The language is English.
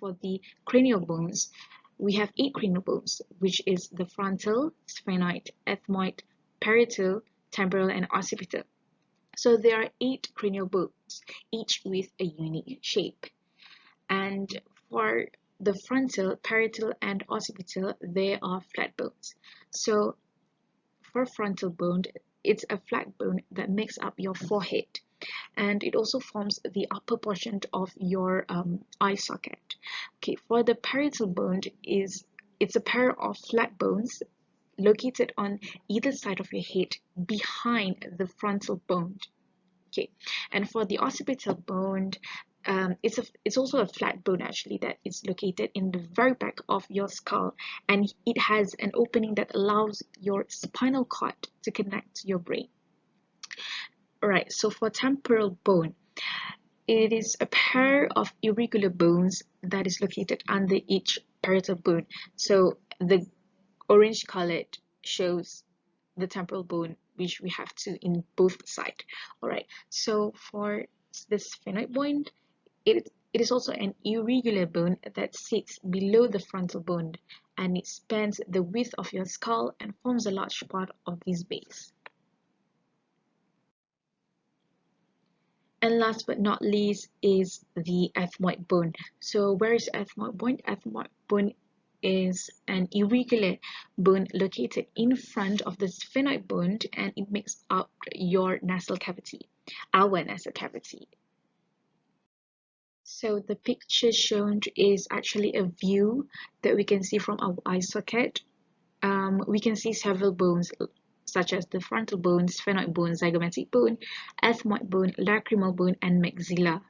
for the cranial bones, we have eight cranial bones, which is the frontal, sphenoid, ethmoid, parietal, temporal, and occipital. So there are eight cranial bones, each with a unique shape. And for the frontal, parietal, and occipital, they are flat bones. So for frontal bone, it's a flat bone that makes up your forehead and it also forms the upper portion of your um, eye socket. Okay, for the parietal bone is it's a pair of flat bones located on either side of your head behind the frontal bone. Okay, and for the occipital bone, um, it's a it's also a flat bone actually that is located in the very back of your skull and it has an opening that allows your spinal cord two connect to your brain Alright, so for temporal bone, it is a pair of irregular bones that is located under each parietal bone. So the orange colored shows the temporal bone which we have to in both sides. Alright, so for this sphenoid bone, it, it is also an irregular bone that sits below the frontal bone and it spans the width of your skull and forms a large part of this base. And last but not least is the ethmoid bone. So where is ethmoid bone? Ethmoid bone is an irregular bone located in front of the sphenoid bone and it makes up your nasal cavity, our nasal cavity. So the picture shown is actually a view that we can see from our eye socket. Um, we can see several bones such as the frontal bone, sphenoid bone, zygomatic bone, ethmoid bone, lacrimal bone, and maxilla.